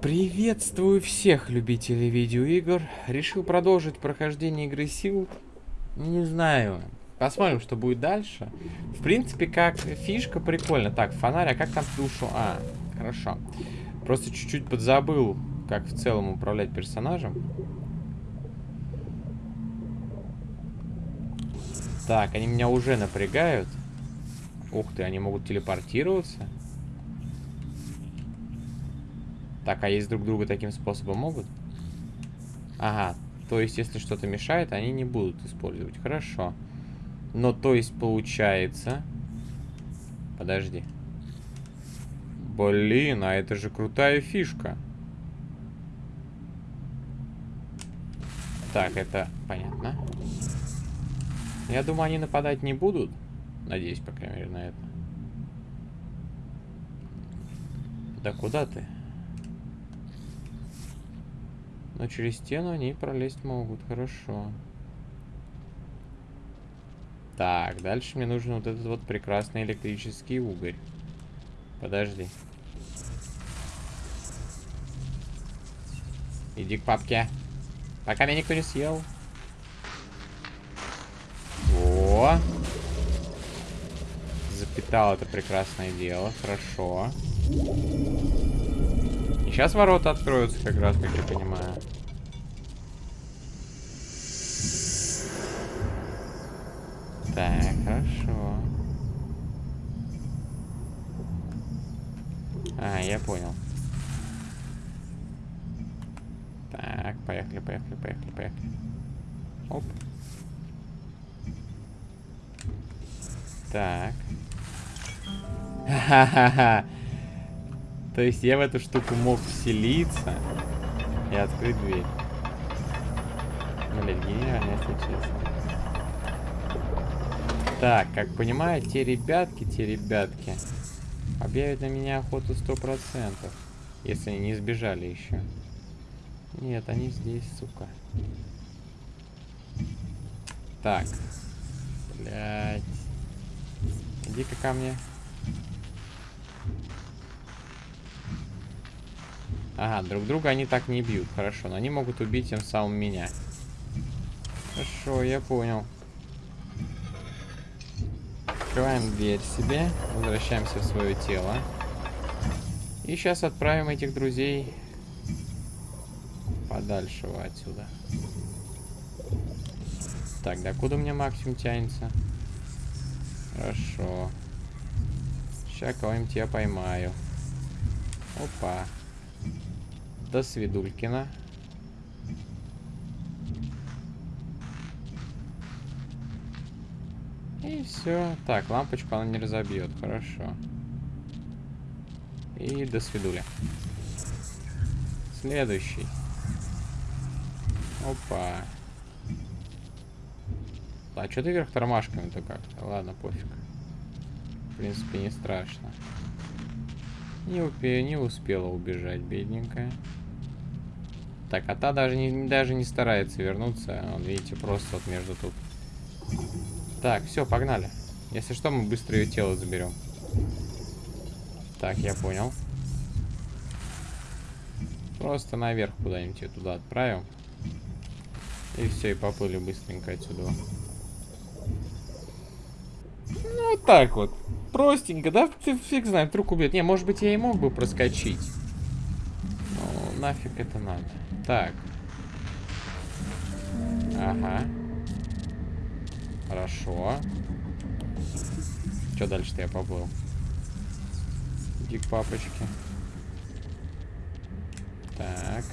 Приветствую всех любителей видеоигр. Решил продолжить прохождение игры сил. Не знаю. Посмотрим, что будет дальше. В принципе, как фишка прикольно. Так, фонарь, а как там душу? А, хорошо. Просто чуть-чуть подзабыл, как в целом управлять персонажем. Так, они меня уже напрягают. Ух ты, они могут телепортироваться. Так, а есть друг друга таким способом могут? Ага, то есть если что-то мешает, они не будут использовать. Хорошо. Но то есть получается... Подожди. Блин, а это же крутая фишка. Так, это понятно. Я думаю, они нападать не будут. Надеюсь, по крайней мере, на это. Да куда ты? Но через стену они пролезть могут. Хорошо. Так, дальше мне нужен вот этот вот прекрасный электрический угорь. Подожди. Иди к папке. Пока меня никто не съел. Во. Запитал это прекрасное дело. Хорошо. Сейчас ворота откроются как раз, как я понимаю. Так, хорошо. А, я понял. Так, поехали, поехали, поехали, поехали. Оп. Так. Ха-ха-ха. То есть я в эту штуку мог вселиться и открыть дверь. Блин, гениально, если честно. Так, как понимаю, те ребятки, те ребятки объявят на меня охоту сто процентов, если они не сбежали еще. Нет, они здесь, сука. Так. Блять. Иди-ка ко мне. Ага, друг друга они так не бьют. Хорошо, но они могут убить тем самым меня. Хорошо, я понял. Открываем дверь себе. Возвращаемся в свое тело. И сейчас отправим этих друзей подальше отсюда. Так, до куда у меня максимум тянется? Хорошо. Сейчас кого-нибудь я поймаю. Опа. До свидулькина. И все. Так, лампочку она не разобьет. Хорошо. И до свидули. Следующий. Опа. А что ты вверх тормашками-то как-то? Ладно, пофиг. В принципе, не страшно. Не, не успела убежать, бедненькая. Так, а та даже не, даже не старается вернуться. Он, видите, просто вот между тут. Так, все, погнали. Если что, мы быстро ее тело заберем. Так, я понял. Просто наверх куда-нибудь ее туда отправим. И все, и поплыли быстренько отсюда. Ну, вот так вот. Простенько, да? Фиг знает, вдруг убьет. Не, может быть, я и мог бы проскочить. Ну, нафиг это надо. Так. Ага. Хорошо. Что дальше-то я поплыл? Иди к папочке. Так.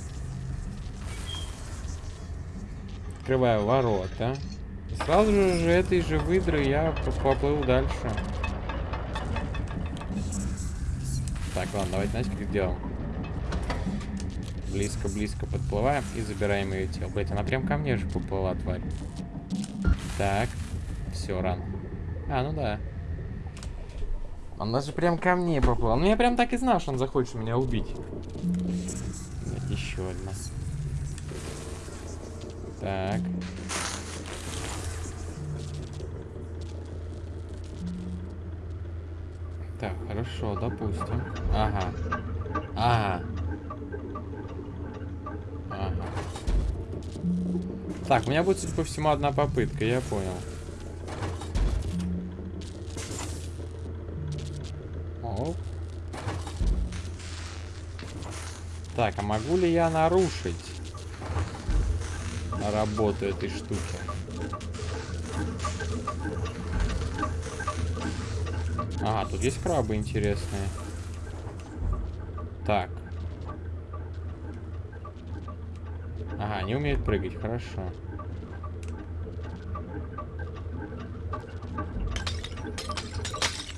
Открываю ворота. И сразу же этой же выдры я поплыл дальше. Так, ладно, давайте, знаете, как делаем? Близко-близко подплываем и забираем ее тело. Блять, она прям ко мне же поплыла, тварь. Так. Все, ран. А, ну да. Он даже прям ко мне поплыл. Ну я прям так и знал, что он захочет меня убить. Еще одна. Так. Так, хорошо, допустим. Ага. Ага. Так, у меня будет, судя по всему, одна попытка, я понял. Оп. Так, а могу ли я нарушить работу этой штуки? Ага, тут есть крабы интересные. Так. Ага, они умеют прыгать, хорошо.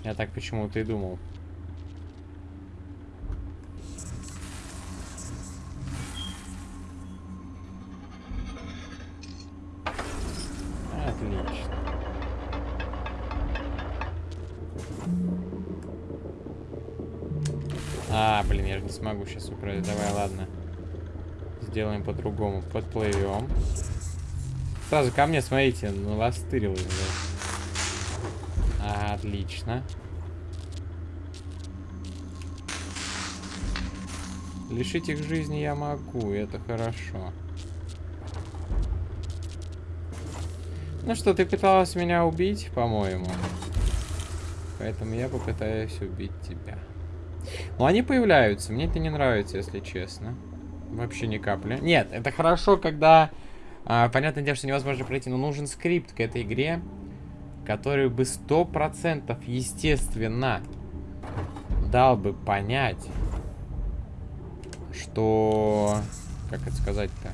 Я так почему-то и думал. Отлично. А, блин, я же не смогу сейчас управлять. Давай, ладно. Сделаем по-другому. Подплывем. Сразу ко мне, смотрите, наластырилось. Да. Отлично. Лишить их жизни я могу, это хорошо. Ну что, ты пыталась меня убить, по-моему. Поэтому я попытаюсь убить тебя. Ну, они появляются. Мне это не нравится, если честно. Вообще ни капли. Нет, это хорошо, когда... А, понятное дело, что невозможно пройти, но нужен скрипт к этой игре, который бы сто процентов, естественно, дал бы понять, что... Как это сказать-то?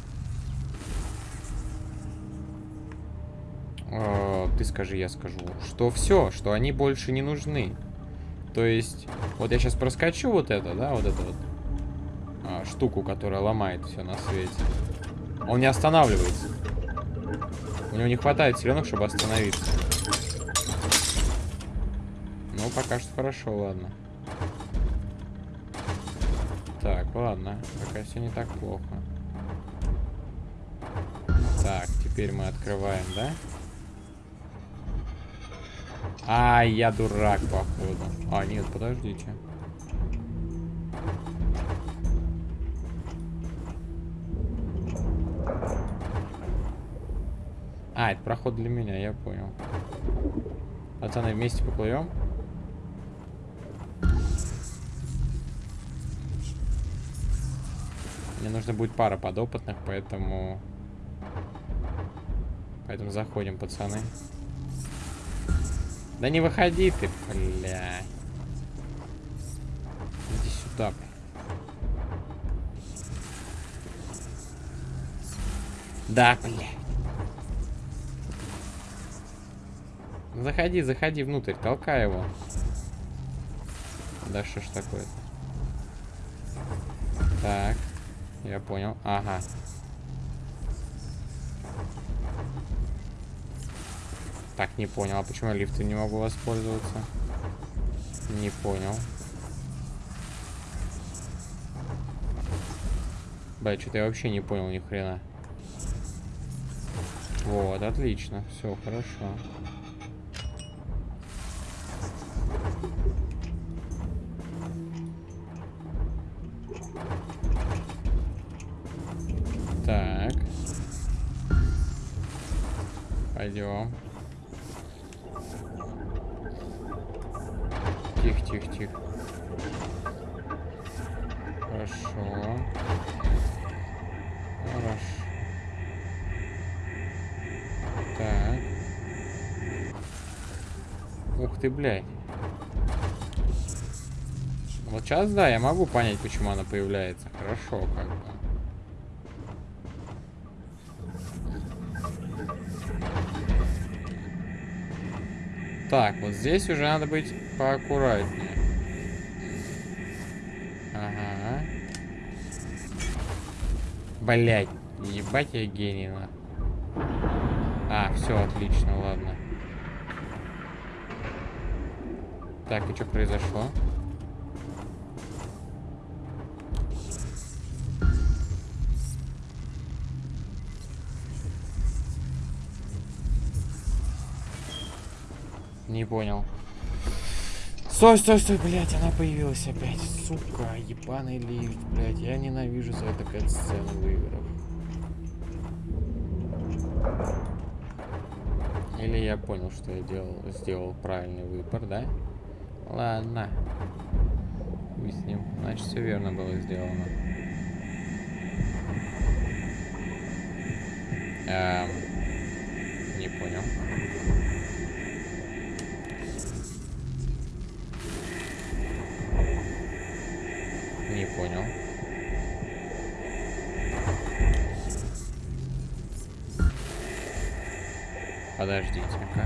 Э, ты скажи, я скажу. Что все, что они больше не нужны. То есть, вот я сейчас проскочу вот это, да, вот эту вот а, штуку, которая ломает все на свете. Он не останавливается. У него не хватает силенок, чтобы остановиться. Ну, пока что хорошо, ладно. Так, ладно. Пока все не так плохо. Так, теперь мы открываем, да? А, я дурак, походу. А, нет, подождите. А, это проход для меня, я понял. Пацаны, вместе поплывем. Мне нужно будет пара подопытных, поэтому... Поэтому заходим, пацаны. Да не выходи ты, бля. Иди сюда. Да, бля. Заходи, заходи внутрь, толкай его. Да что ж такое-то? Так, я понял. Ага. Так, не понял. А почему я лифтом не могу воспользоваться? Не понял. Бля, что-то я вообще не понял ни хрена. Вот, отлично. Все, хорошо. Тихо, тихо, тихо. Хорошо. Хорошо. Так. Ух ты, блядь. Вот сейчас, да, я могу понять, почему она появляется. Хорошо, как бы. Так, вот здесь уже надо быть поаккуратнее. Ага. Блять, ебать я гений, на. А, все, отлично, ладно. Так, и что произошло? Не понял. Стой, стой, стой, блядь, она появилась опять. Сука, ебаный лифт, блядь. Я ненавижу за это сцену в играх. Или я понял, что я делал, сделал правильный выбор, да? Ладно. Хуй с ним. Значит, все верно было сделано. Эм, Подождите-ка.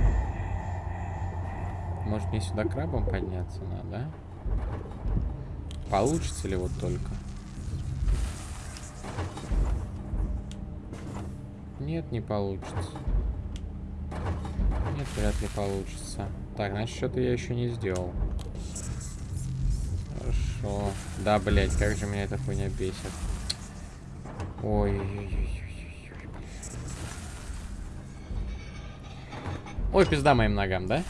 Может мне сюда крабом подняться надо, да? Получится ли вот только? Нет, не получится. Нет, вряд ли получится. Так, значит, что-то я еще не сделал. Хорошо. Да, блять, как же меня эта хуйня бесит. Ой-ой-ой. Ой, пизда моим ногам, да?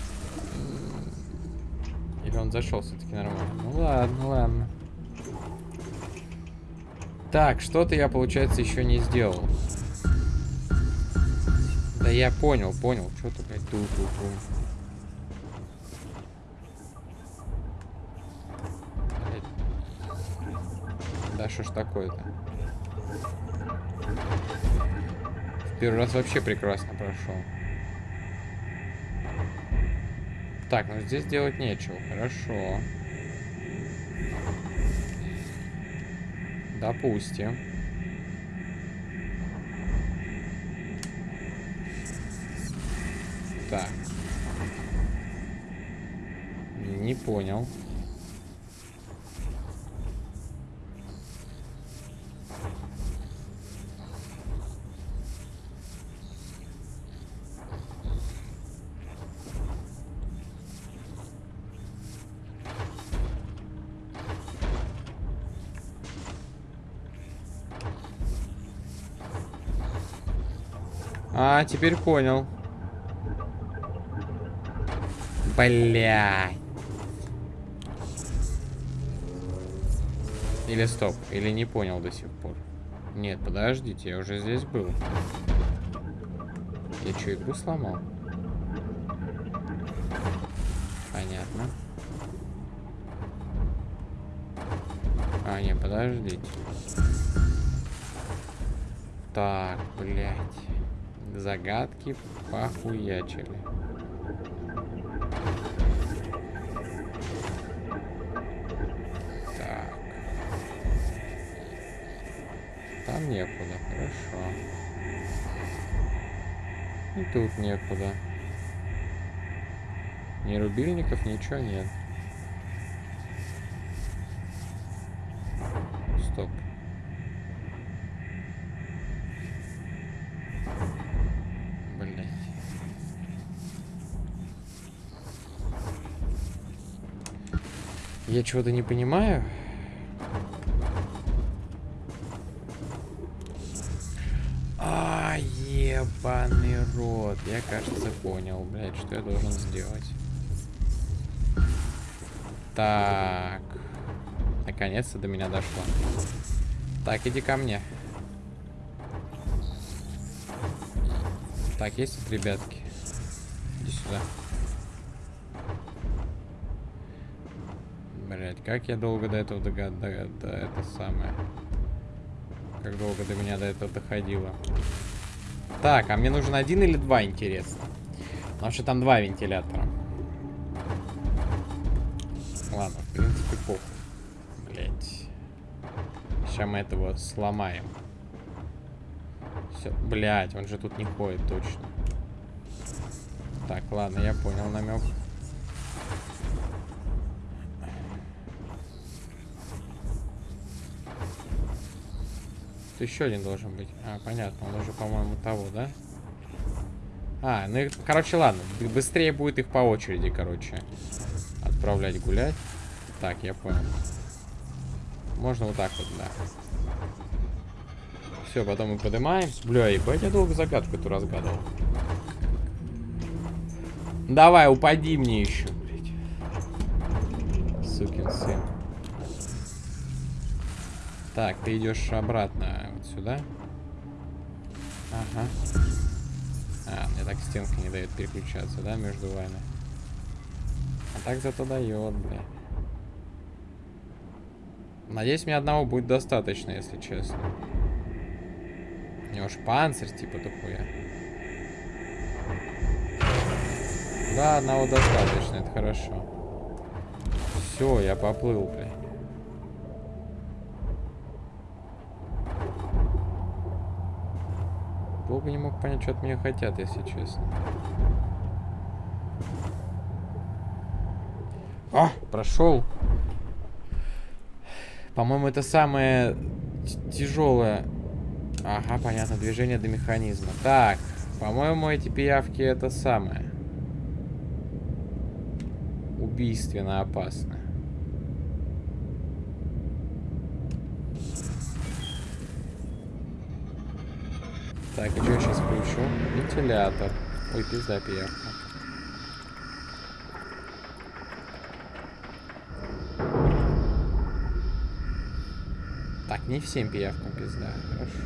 Или он зашел все-таки нормально? Ну ладно, ладно. Так, что-то я, получается, еще не сделал. Да я понял, понял. Что ты, блядь, ту ту ту Да что ж такое-то? Первый раз вообще прекрасно прошел. Так, ну здесь делать нечего. Хорошо. Допустим. Так. Не понял. Теперь понял. Блядь. Или стоп, или не понял до сих пор. Нет, подождите, я уже здесь был. Я что, игру сломал? Понятно. А, не, подождите. Так, блядь. Загадки похуячили. Так. Там некуда, хорошо. И тут некуда. Ни рубильников, ничего нет. Стоп. Я чего-то не понимаю. А, ебаный рот. Я, кажется, понял, блядь, что я должен сделать. Так. Наконец-то до меня дошло. Так, иди ко мне. Так, есть тут ребятки? Иди сюда. Блять, как я долго до этого догад... До, до, это самое... Как долго до меня до этого доходило. Так, а мне нужен один или два, интересно? Потому что там два вентилятора. Ладно, в принципе, похуй. Блять. Сейчас мы этого сломаем. Все, блять, он же тут не ходит точно. Так, ладно, я понял намек. Тут еще один должен быть. А, понятно, он уже, по-моему, того, да? А, ну, короче, ладно. Быстрее будет их по очереди, короче, отправлять гулять. Так, я понял. Можно вот так вот, да. Все, потом мы поднимаемся. Бля, ебать, я долго загадку эту разгадывал. Давай, упади мне еще, блядь. Сукин сын. Так, ты идешь обратно вот сюда. Ага. А, мне так стенка не дает переключаться, да, между вами? А так зато дает, бля. Надеюсь, мне одного будет достаточно, если честно. У него ж панцирь, типа, такой. Да, одного достаточно, это хорошо. Все, я поплыл, бля. Долго не мог понять, что от меня хотят, если честно. А, прошел. По-моему, это самое тяжелое. Ага, понятно, движение до механизма. Так, по-моему, эти пиявки это самое. Убийственно опасно. Так, и что я сейчас включу? Вентилятор. Ой, пизда пиявка. Так, не всем пиявкам пизда. Хорошо.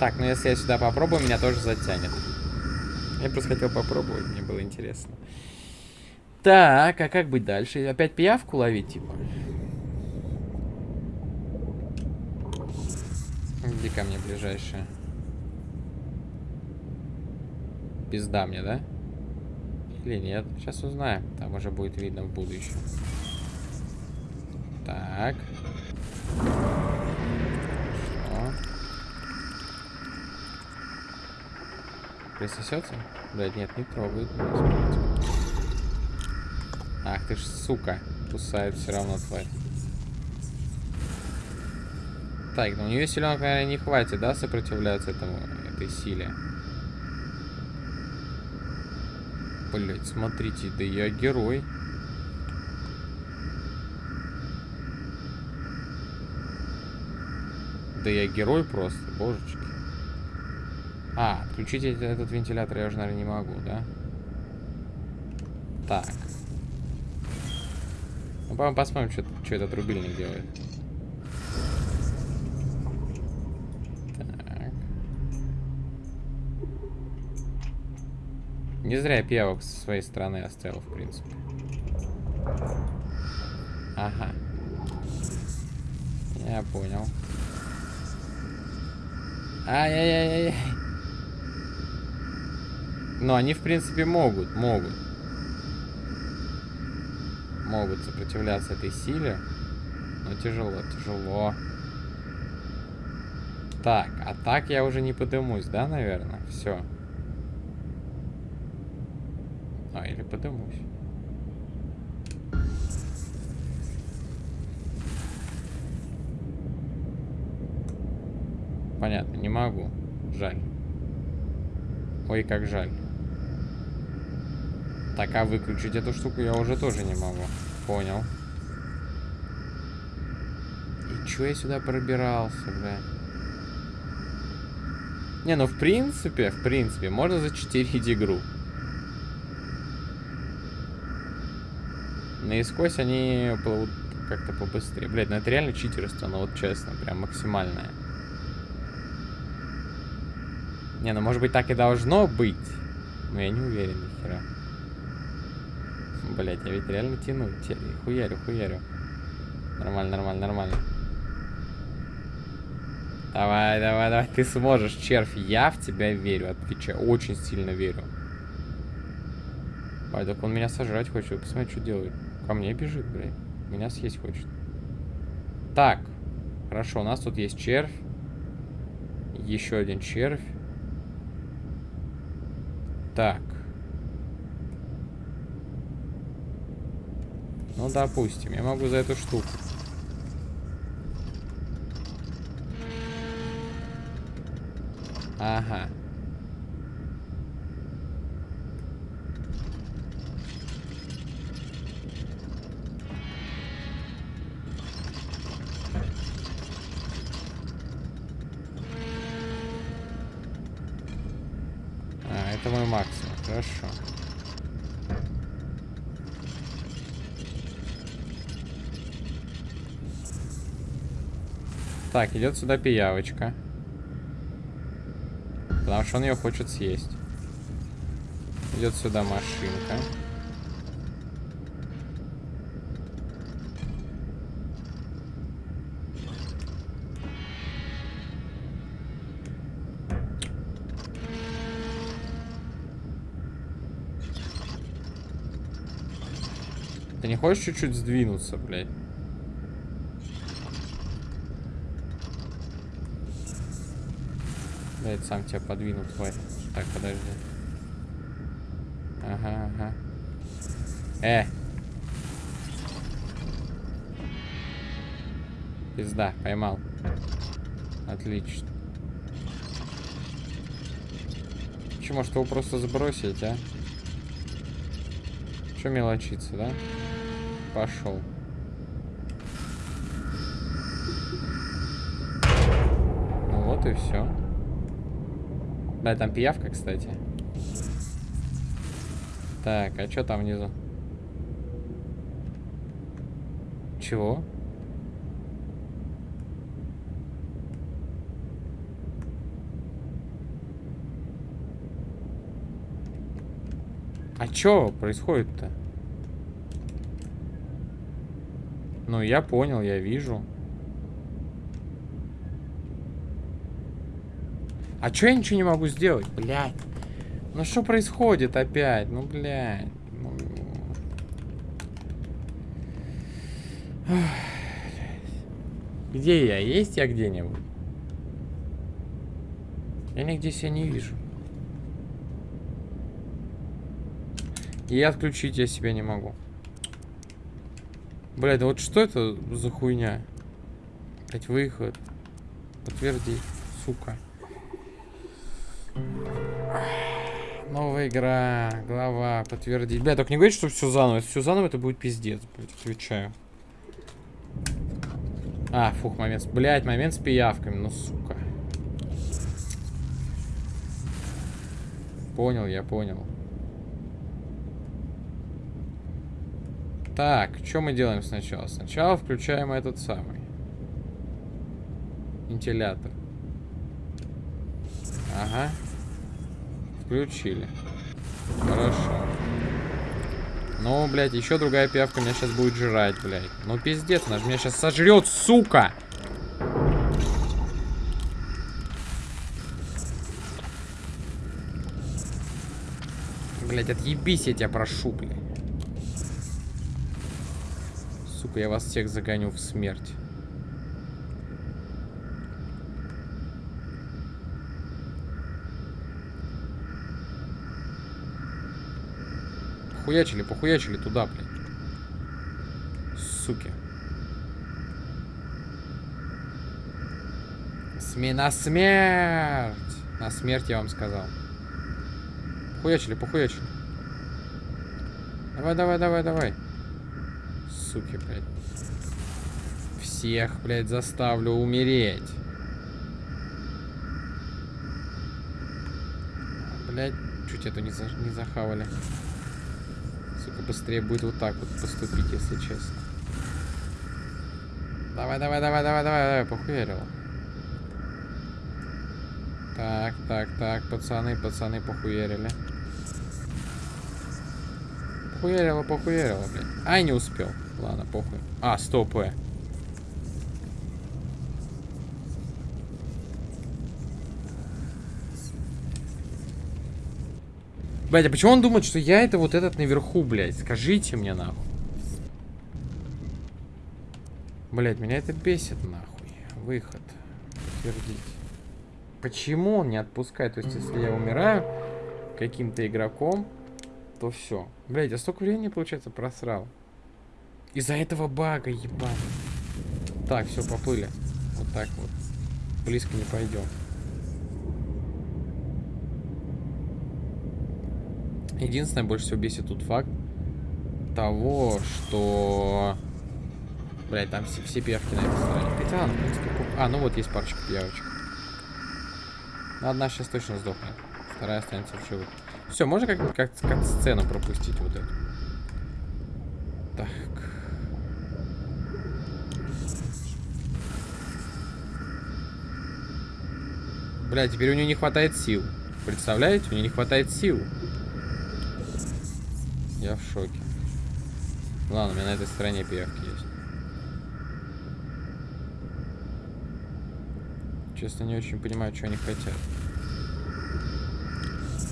Так, ну если я сюда попробую, меня тоже затянет. Я просто хотел попробовать, мне было интересно. Так, а как быть дальше? Опять пиявку ловить, типа? Где ко мне ближайшая? Пизда мне, да? Или нет? Сейчас узнаем. Там уже будет видно в будущем. Так. Что? Присосется? Блять, нет, не трогает. Ах ты ж, сука. Кусает все равно тварь. Так, ну у нее силенок, наверное, не хватит, да, сопротивляться этому, этой силе. Блять, смотрите, да я герой. Да я герой просто, божечки. А, отключить этот вентилятор я уже, наверное, не могу, да? Так. Ну, по посмотрим, что, что этот рубильник делает. Не зря я пиявок со своей стороны оставил, в принципе. Ага. Я понял. Ай-яй-яй-яй. Но они, в принципе, могут, могут. Могут сопротивляться этой силе. Но тяжело, тяжело. Так, а так я уже не подымусь, да, наверное? Все. Или подымусь. Понятно, не могу. Жаль. Ой, как жаль. Так, а выключить эту штуку я уже тоже не могу. Понял. И чё я сюда пробирался, бля? Не, ну в принципе, в принципе, можно зачитерить игру. Наискось они плывут как-то побыстрее. Блять, ну это реально читерство, ну вот честно, прям максимальное. Не, ну может быть так и должно быть. Но я не уверен ни хера. Блять, я ведь реально тяну. Хуярю, хуярю. Нормально, нормально, нормально. Давай, давай, давай, ты сможешь, червь. Я в тебя верю, отвечаю. Очень сильно верю. Ай, так он меня сожрать хочет. Посмотри, что делает. Ко мне бежит, блядь. Меня съесть хочет. Так. Хорошо, у нас тут есть червь. Еще один червь. Так. Ну, допустим, я могу за эту штуку. Ага. Так, идет сюда пиявочка. Потому что он ее хочет съесть. Идет сюда машинка. Ты не хочешь чуть-чуть сдвинуться, блядь? Блядь, сам тебя подвину, тварь. Так, подожди. Ага, ага. Э! Пизда, поймал. Отлично. Че, может его просто сбросить, а? Че мелочиться, да? Пошел. Ну вот и все. Да, там пиявка, кстати. Так, а что там внизу? Чего? А чё происходит-то? Ну, я понял, я вижу. А чё я ничего не могу сделать? Блядь. Ну что происходит опять? Ну, блядь. Ну... Где я? Есть я где-нибудь? Я нигде себя не вижу. И отключить я себя не могу. Блядь, да вот что это за хуйня? Блядь, выход. Подтвердить, сука. Новая игра, глава, подтвердить. Бля, только не говорите, что все заново. Если все заново, это будет пиздец, блядь, отвечаю. А, фух, момент. Блядь, момент с пиявками, ну сука. Понял, я понял. Так, что мы делаем сначала? Сначала включаем этот самый. Вентилятор. Ага. Включили. Хорошо. Ну, блядь, еще другая пиявка меня сейчас будет жрать, блядь. Ну, пиздец, она же меня сейчас сожрет, сука! Блядь, отъебись, я тебя прошу, блядь. Сука, я вас всех загоню в смерть. Похуячили, похуячили туда, блядь. Суки. СМИ на смерть! На смерть я вам сказал. Похуячили, похуячили. Давай, давай, давай, давай. Суки, блядь. Всех, блядь, заставлю умереть. Блядь, чуть эту не, за, не захавали быстрее будет вот так вот поступить, если честно. Давай, давай, давай, давай, давай, давай, похуярил. Так, так, так, пацаны, пацаны похуярили. Похуярило, похуярило, блядь. Ай, не успел. Ладно, похуй. А, стоп, Блять, а почему он думает, что я это вот этот наверху, блядь? Скажите мне, нахуй. Блять, меня это бесит, нахуй. Выход. Подтвердить. Почему он не отпускает? То есть, если я умираю каким-то игроком, то все. Блять, я столько времени, получается, просрал. Из-за этого бага, ебаный. Так, все, поплыли. Вот так вот. Близко не пойдем. Единственное, больше всего бесит тут факт того, что... Блять, там все, все пиявки на этой стороне. Хотя, в принципе, А, ну вот есть парочка пиявочек. Ну, одна сейчас точно сдохнет. Вторая останется в живых. Все, можно как-нибудь как, как сцену пропустить вот эту. Так. Бля, теперь у нее не хватает сил. Представляете? У нее не хватает сил. Я в шоке. Ладно, у меня на этой стороне пиявки есть. Честно, не очень понимаю, что они хотят.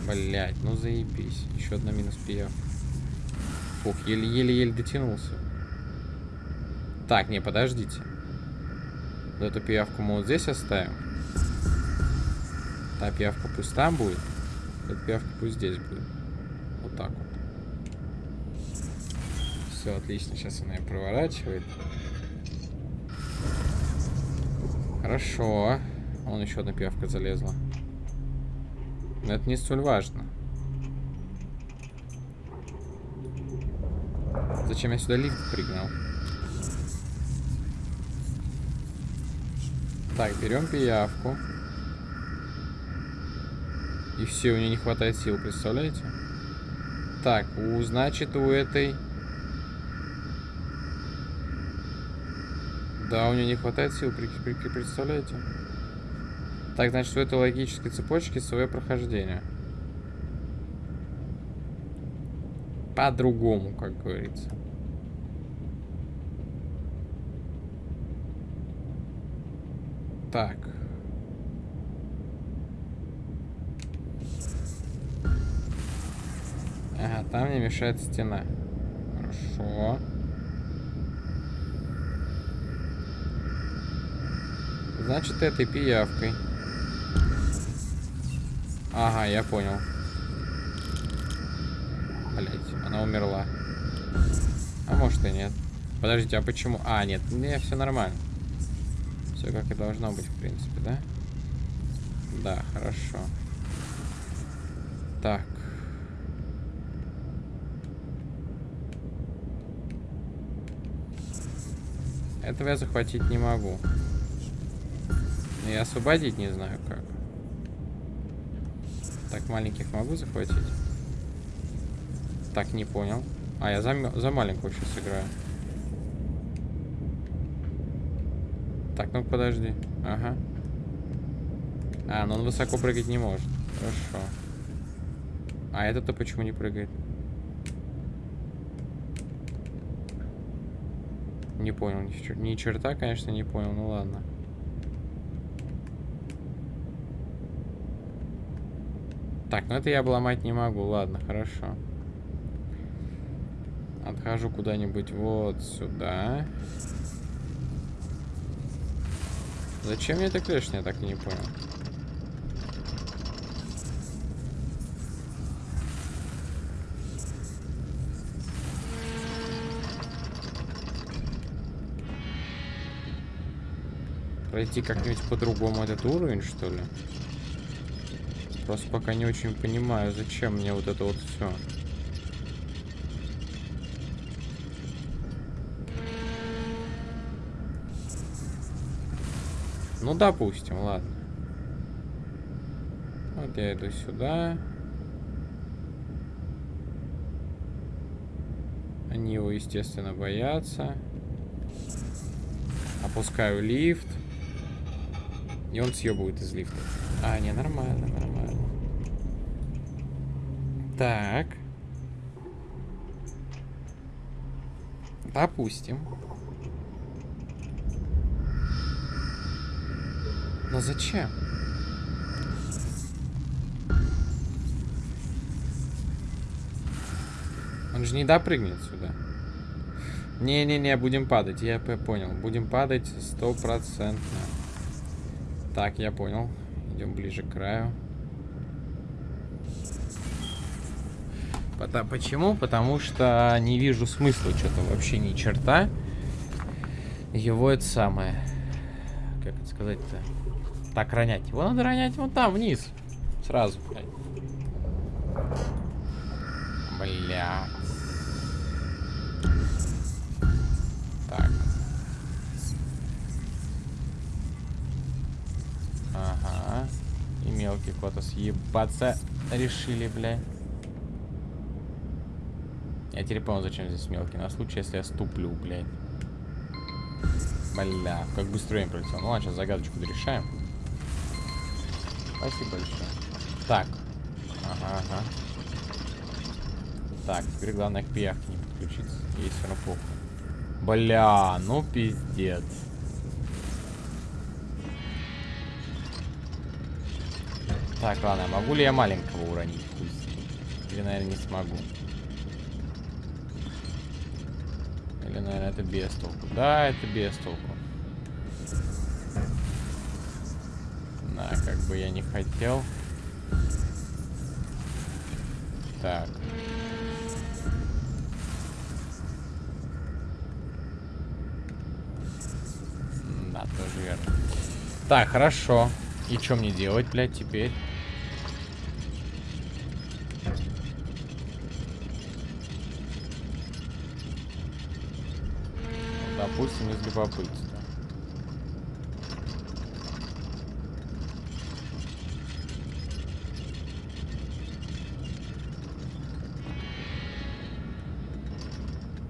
Блять, ну заебись. Еще одна минус пиявка. Фух, еле-еле-еле дотянулся. Так, не, подождите. Вот эту пиявку мы вот здесь оставим. Та пиявка пусть там будет. Эта пиявка пусть здесь будет. Вот так вот. Все, отлично. Сейчас она ее проворачивает. Хорошо. Вон еще одна пиявка залезла. Но это не столь важно. Зачем я сюда лифт пригнал? Так, берем пиявку. И все, у нее не хватает сил, представляете? Так, у, значит, у этой... Да, у нее не хватает сил, представляете? Так, значит, у этой логической цепочки свое прохождение. По-другому, как говорится. Так. Ага, там не мешает стена. Хорошо. Значит, этой пиявкой. Ага, я понял. Блять, она умерла. А может и нет. Подождите, а почему? А, нет, не, все нормально. Все как и должно быть, в принципе, да? Да, хорошо. Так. Этого я захватить не могу. И освободить не знаю как. Так, маленьких могу захватить? Так, не понял. А, я за, за маленькую сейчас играю. Так, ну подожди. Ага. А, ну он высоко прыгать не может. Хорошо. А этот-то почему не прыгает? Не понял. Ни, ни черта, конечно, не понял. Ну ладно. Так, ну это я обломать не могу. Ладно, хорошо. Отхожу куда-нибудь вот сюда. Зачем мне эта клешня, я так и не понял. Пройти как-нибудь по-другому этот уровень, что ли? Просто пока не очень понимаю, зачем мне вот это вот все. Ну, допустим, ладно. Вот я иду сюда. Они его, естественно, боятся. Опускаю лифт. И он съебывает из лифта. А, не, нормально, нормально. Так. Допустим. Но зачем? Он же не допрыгнет сюда. Не-не-не, будем падать. Я понял. Будем падать стопроцентно. Так, я понял. Идем ближе к краю. Почему? Потому что не вижу смысла что-то вообще ни черта. Его это самое. Как это сказать-то? Так, ронять. Его надо ронять вот там, вниз. Сразу. Бля. Так. Ага. И мелкий куда-то съебаться решили, бля. Я теперь понял, зачем здесь мелкий. На случай, если я ступлю, блядь. Бля, как быстро время пролетел. Ну ладно, сейчас загадочку дорешаем. Спасибо большое. Так. Ага, ага. Так, теперь главное к пиявке не подключиться. Ей все равно похуй. Бля, ну пиздец. Так, ладно, могу ли я маленького уронить? Или, наверное, не смогу. Или, наверное, это без толку. Да, это без толку. Да, как бы я не хотел. Так. Да, тоже верно. Так, хорошо. И что мне делать, блядь, теперь? Допустим, из любопытства.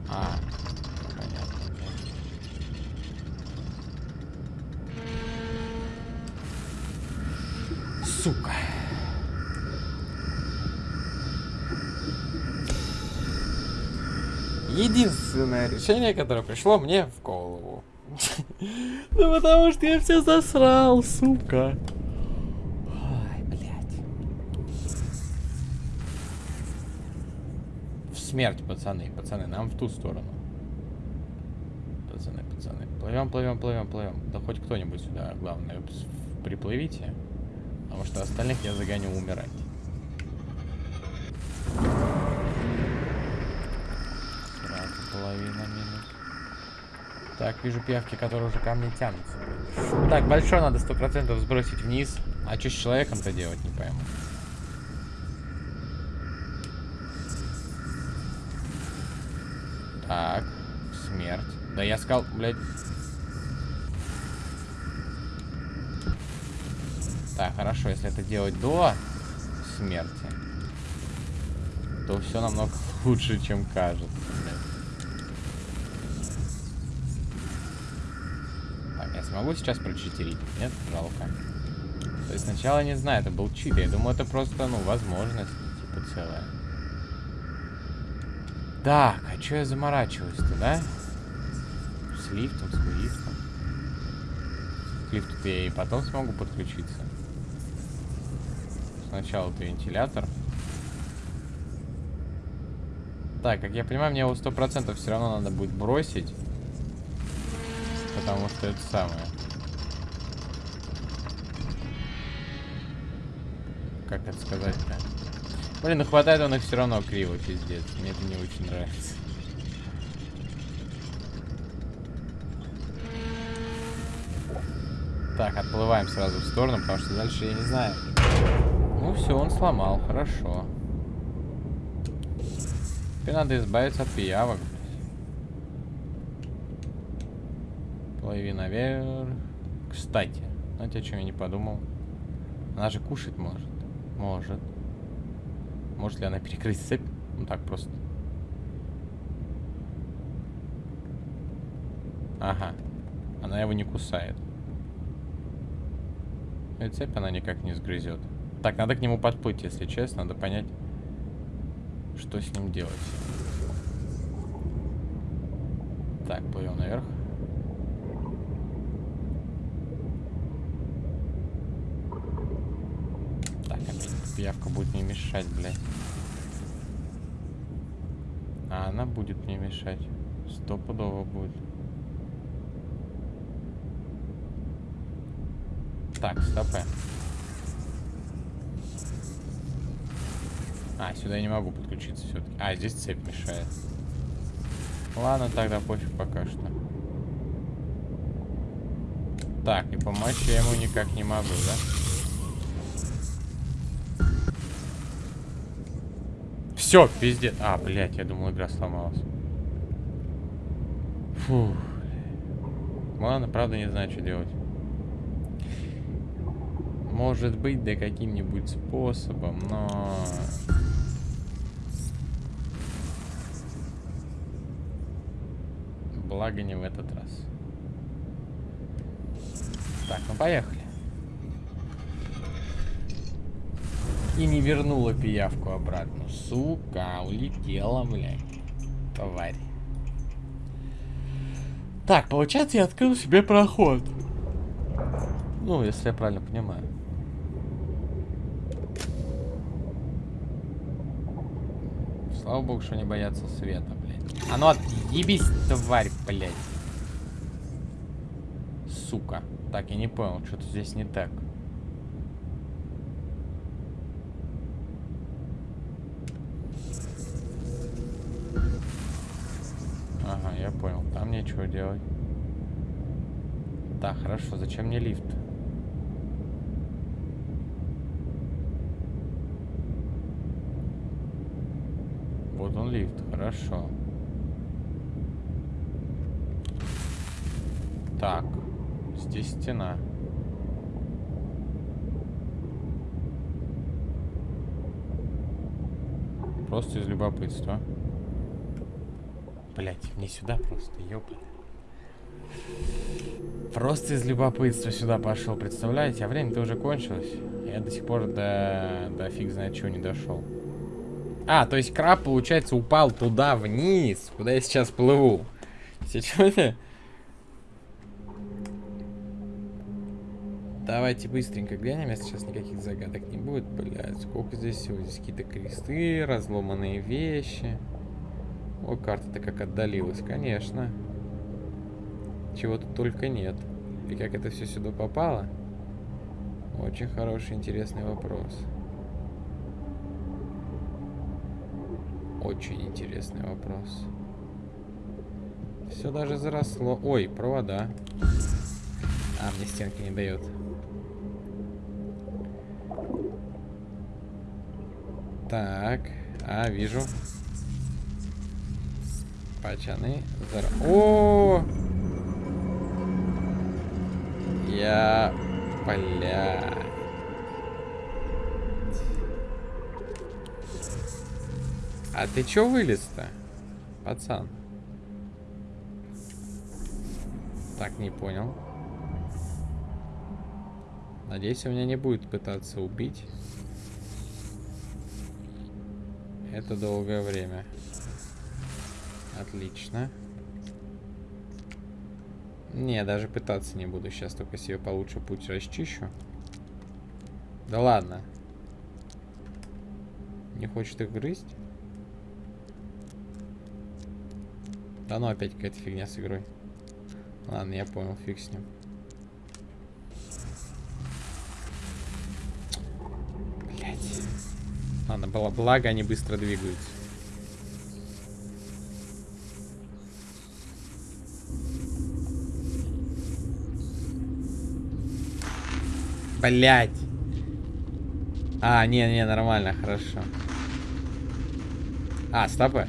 А, понятно. Сука. Единственное решение, которое пришло мне в голову. Ну потому что я все засрал, сука. Ой, блядь. В смерть, пацаны, пацаны, нам в ту сторону. Пацаны, пацаны. Плывем, плывем, плывем, плывем. Да хоть кто-нибудь сюда, главное, приплывите. Потому что остальных я загоню умирать. Половина минус. Так, вижу пиявки, которые уже ко мне тянутся. Так, большой надо сто процентов сбросить вниз. А что с человеком-то делать, не пойму. Так, смерть. Да я сказал, блядь. Так, хорошо, если это делать до смерти, то все намного лучше, чем кажется. Смогу сейчас прочитерить? Нет? Жалко. То есть сначала не знаю, это был чит. Я думаю, это просто, ну, возможность, типа, целая. Так, а что я заморачиваюсь-то, да? С лифтом, с лифтом. К лифту я и потом смогу подключиться. Сначала ты вентилятор. Так, как я понимаю, мне его сто процентов все равно надо будет бросить. Потому что это самое. Как это сказать-то? Блин, ну хватает он их все равно криво, пиздец. Мне это не очень нравится. Так, отплываем сразу в сторону, потому что дальше я не знаю. Ну все, он сломал, хорошо. Теперь надо избавиться от пиявок. Плыви наверх. Кстати, знаете, о чем я не подумал? Она же кушать может. Может. Может ли она перекрыть цепь? Ну так просто. Ага. Она его не кусает. И цепь она никак не сгрызет. Так, надо к нему подплыть, если честно. Надо понять, что с ним делать. Так, плывем наверх. Так, опять пиявка будет мне мешать, блядь. А она будет мне мешать. Стопудово будет. Так, стопы. А, сюда я не могу подключиться все-таки. А, здесь цепь мешает. Ладно, тогда пофиг пока что. Так, и помочь я ему никак не могу, да? Все, пиздец. А, блядь, я думал, игра сломалась. Фу. Ладно, правда не знаю, что делать. Может быть, да каким-нибудь способом, но... Благо не в этот раз. Так, ну поехали. И не вернула пиявку обратно. Сука, улетела, блядь. Тварь. Так, получается, я открыл себе проход. Ну, если я правильно понимаю. Слава богу, что не боятся света, блядь. А ну отъебись, тварь, блядь. Сука. Так, я не понял, что-то здесь не так. Нечего делать. Так, хорошо. Зачем мне лифт? Вот он лифт. Хорошо. Так. Здесь стена. Просто из любопытства. Блять, мне сюда просто, ёпа. Просто из любопытства сюда пошел, представляете? А время-то уже кончилось. Я до сих пор до, до фиг знает чего не дошел. А, то есть краб, получается, упал туда, вниз, куда я сейчас плыву. Сейчас Давайте быстренько глянем, если сейчас никаких загадок не будет. Блядь, сколько здесь всего? Здесь какие-то кресты, разломанные вещи. О, карта-то как отдалилась, конечно. Чего тут только нет. И как это все сюда попало? Очень хороший, интересный вопрос. Очень интересный вопрос. Все даже заросло. Ой, провода. А, мне стенки не дает. Так. А, вижу. Пачаны. Зар... О! Я... Бля. А ты чё вылез-то, пацан? Так, не понял. Надеюсь, у меня не будет пытаться убить. Это долгое время. Отлично. Не, даже пытаться не буду. Сейчас только себе получше путь расчищу. Да ладно. Не хочет их грызть? Да ну опять какая-то фигня с игрой. Ладно, я понял, фиг с ним. Блять. Ладно, было благо, они быстро двигаются. Блять. А, не, не, нормально, хорошо. А, стопы.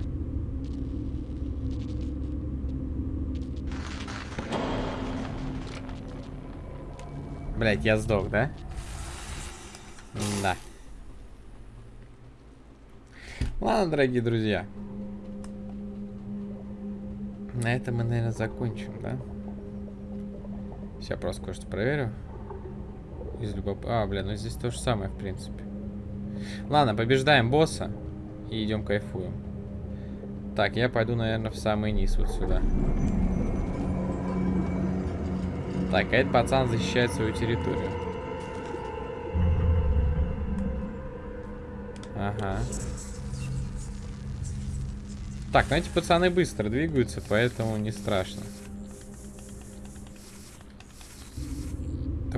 Блять, я сдох, да? Да. Ладно, дорогие друзья. На этом мы, наверное, закончим, да? Сейчас просто кое-что проверю. Из любоп... А, бля, ну здесь то же самое, в принципе. Ладно, побеждаем босса. И идем кайфуем. Так, я пойду, наверное, в самый низ вот сюда. Так, а этот пацан защищает свою территорию. Ага. Так, ну эти пацаны быстро двигаются, поэтому не страшно.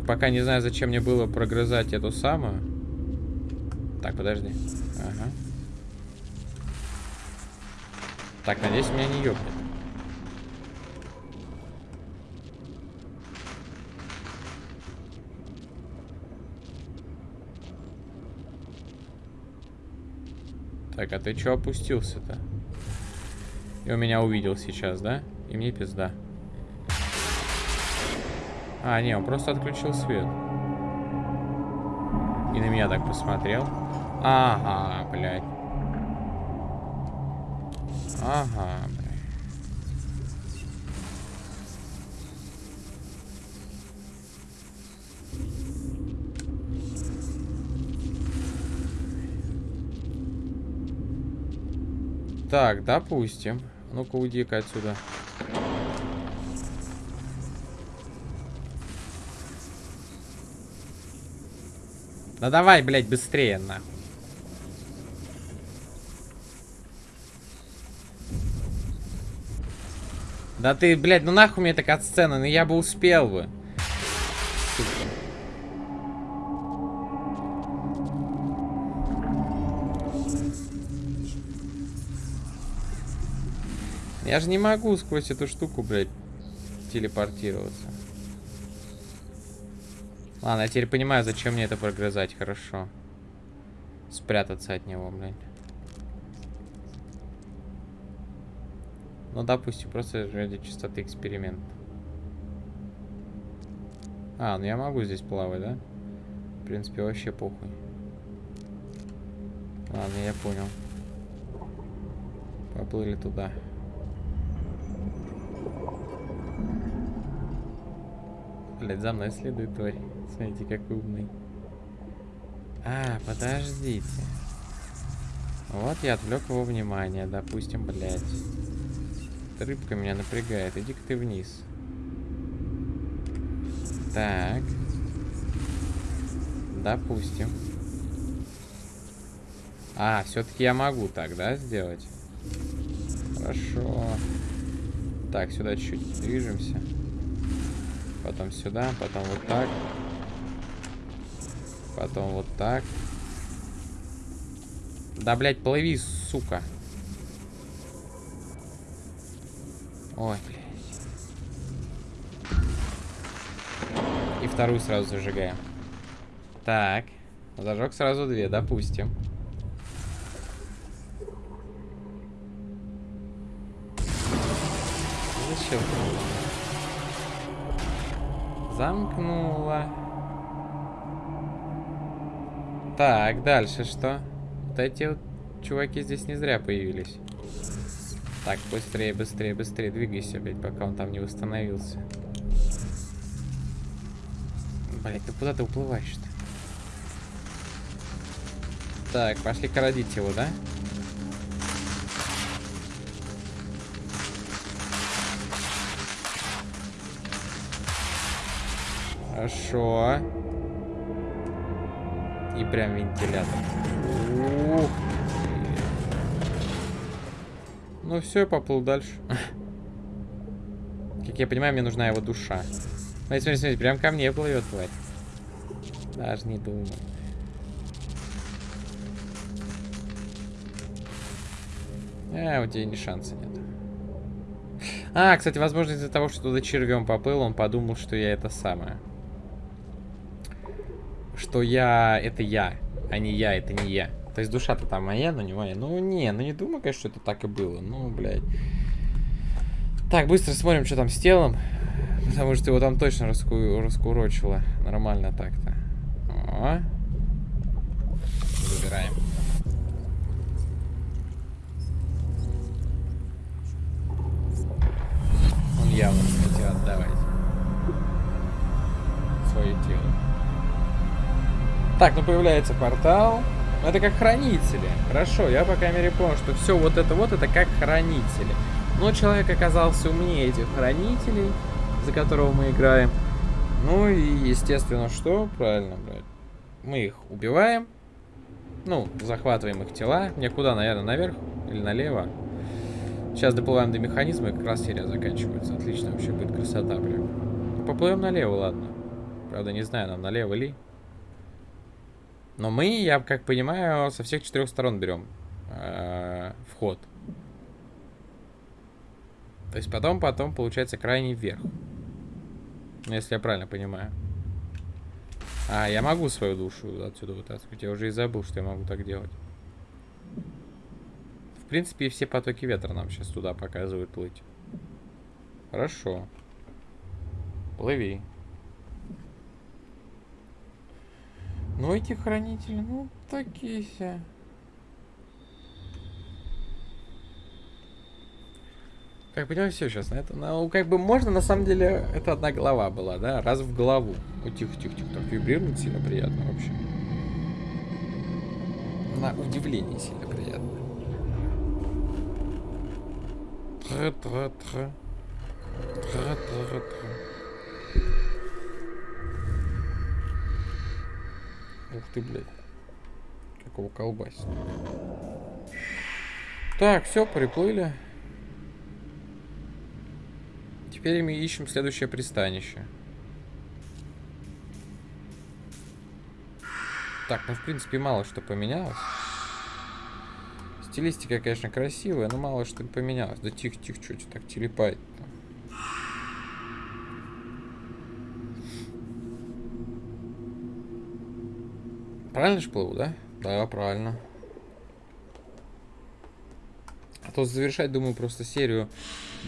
Пока не знаю, зачем мне было прогрызать эту самую. Так, подожди. Ага. Так, надеюсь, меня не ёбнет. Так, а ты чё опустился-то? И он меня увидел сейчас, да? И мне пизда. А, не, он просто отключил свет. И на меня так посмотрел. Ага, блядь. Ага, блядь. Так, допустим. Ну-ка, уйди-ка отсюда. Отсюда. Да давай, блядь, быстрее, нахуй. Да ты, блядь, ну нахуй мне такая сцена, ну я бы успел бы. Я же не могу сквозь эту штуку, блядь, телепортироваться. Ладно, я теперь понимаю, зачем мне это прогрызать. Хорошо. Спрятаться от него, блядь. Ну, допустим, просто ради чистоты эксперимент. А, ну я могу здесь плавать, да? В принципе, вообще похуй. Ладно, я понял. Поплыли туда. Блять, за мной следует тварь. Смотрите, как умный. А, подождите. Вот я отвлек его внимание, допустим, блядь. Рыбка меня напрягает. Иди-ка ты вниз. Так. Допустим. А, все-таки я могу так, да, сделать? Хорошо. Так, сюда чуть-чуть движемся. Потом сюда, потом вот так. Потом вот так. Да, блядь, плыви, сука. Ой, блядь. И вторую сразу зажигаем. Так. Зажег сразу две, допустим. Зачем? Замкнула. Так, дальше что? Вот эти вот чуваки здесь не зря появились. Так, быстрее, быстрее, быстрее двигайся, блядь, пока он там не восстановился. Блядь, ты куда ты уплываешь-то? Так, пошли кородить его, да? Хорошо. И прям вентилятор. Ух Ну все, я поплыл дальше. Как я понимаю, мне нужна его душа. Смотри, смотри, смотри, прям ко мне плывет, тварь. Даже не думаю. А, у тебя ни шанса нет. А, кстати, возможно, из-за того, что туда червем поплыл, он подумал, что я это самое. Что я... Это я, а не я, это не я. То есть душа-то там моя, но не моя. Ну, не, ну не думаю, конечно, что это так и было. Ну, блядь. Так, быстро смотрим, что там с телом. Потому что его там точно раску... раскурочило. Нормально так-то. Забираем. Он явно Так, ну появляется портал. Ну, это как хранители. Хорошо, я, по крайней мере, понял, что все вот это вот, это как хранители. Но человек оказался умнее этих хранителей, за которого мы играем. Ну и, естественно, что? Правильно, блядь. Мы их убиваем. Ну, захватываем их тела. Мне куда, наверное, наверх или налево? Сейчас доплываем до механизма, и как раз серия заканчивается. Отлично вообще будет красота, прям. Поплывем налево, ладно. Правда, не знаю, нам налево ли. Но мы, я как понимаю, со всех четырех сторон берем э, вход. То есть потом, потом получается крайний вверх. Если я правильно понимаю. А, я могу свою душу отсюда вытаскивать. Я уже и забыл, что я могу так делать. В принципе, все потоки ветра нам сейчас туда показывают плыть. Хорошо. Плыви. Ну, эти хранители, ну, такие все. Как понимаю, все сейчас на это. Ну, как бы можно, на самом деле, это одна голова была, да? Раз в голову. О, тихо, тихо, тихо. Так вибрирует сильно приятно вообще. На удивление сильно приятно. Тра-тра-тра. Тра-тра-тра. Ух ты, блядь. Какого колбасит. Так, все, приплыли. Теперь мы ищем следующее пристанище. Так, ну в принципе мало что поменялось. Стилистика, конечно, красивая, но мало что поменялось. Да тихо, тихо, что так телепает -то. Правильно же плыву, да? Да, правильно. А то завершать, думаю, просто серию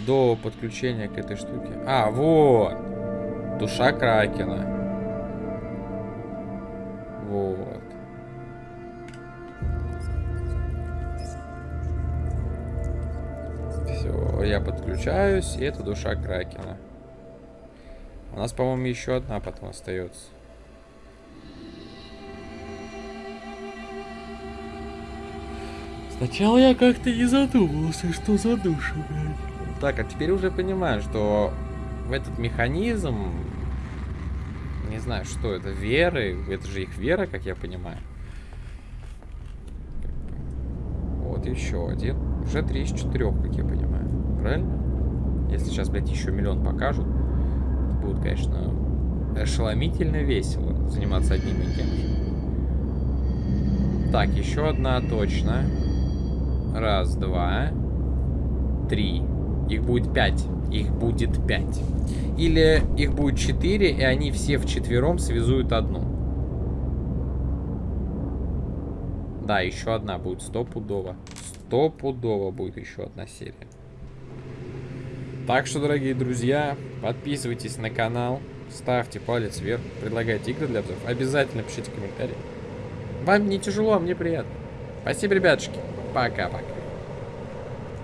до подключения к этой штуке. А, вот! Душа Кракена. Вот. Все, я подключаюсь, и это душа Кракена. У нас, по-моему, еще одна потом остается. Сначала я как-то не задумывался, что за душа, блядь. Так, а теперь уже понимаю, что в этот механизм, не знаю, что это, веры, это же их вера, как я понимаю. Вот еще один. Уже три из четырех, как я понимаю. Правильно? Если сейчас, блядь, еще миллион покажут, будет, конечно, ошеломительно весело заниматься одним и тем же. Так, еще одна точно. Раз, два, три. Их будет пять. Их будет пять. Или их будет четыре, и они все вчетвером связуют одну. Да, еще одна будет стопудово. Стопудово будет еще одна серия. Так что, дорогие друзья, подписывайтесь на канал, ставьте палец вверх, предлагайте игры для обзоров. Обязательно пишите комментарии. Вам не тяжело, а мне приятно. Спасибо, ребятушки. Bye, Bye.